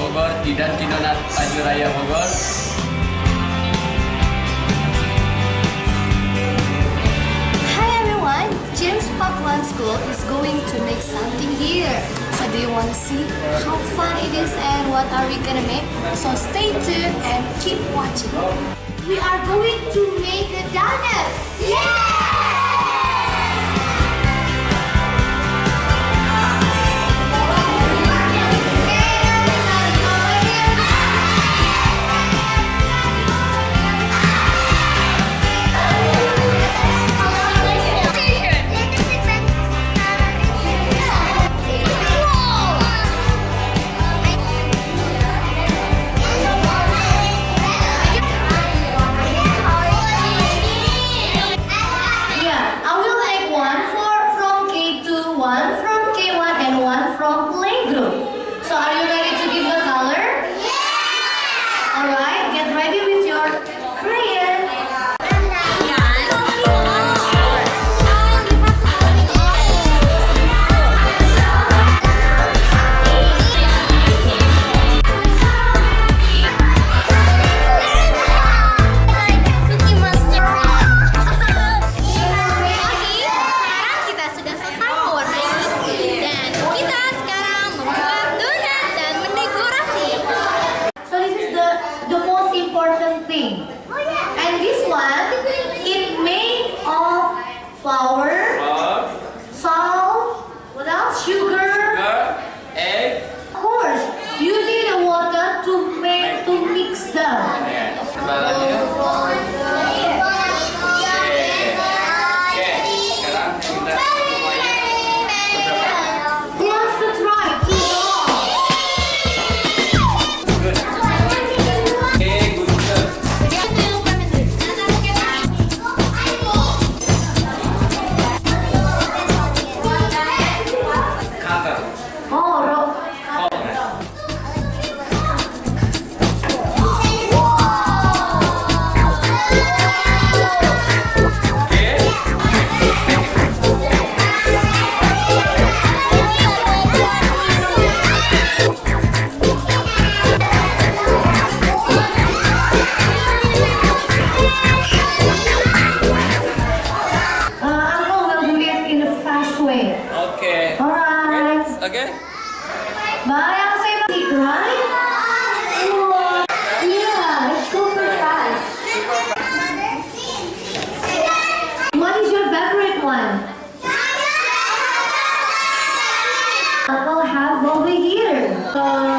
Bogor tidak Kidonat Raya Bogor Hi everyone, James Parkland School is going to make something here. So do you want to see how fun it is and what are we gonna make? So stay tuned and keep watching. We are going to make a donut. Important thing. Oh, and this one, I'll super fast. What is your favorite one? Uncle have over here. Uh,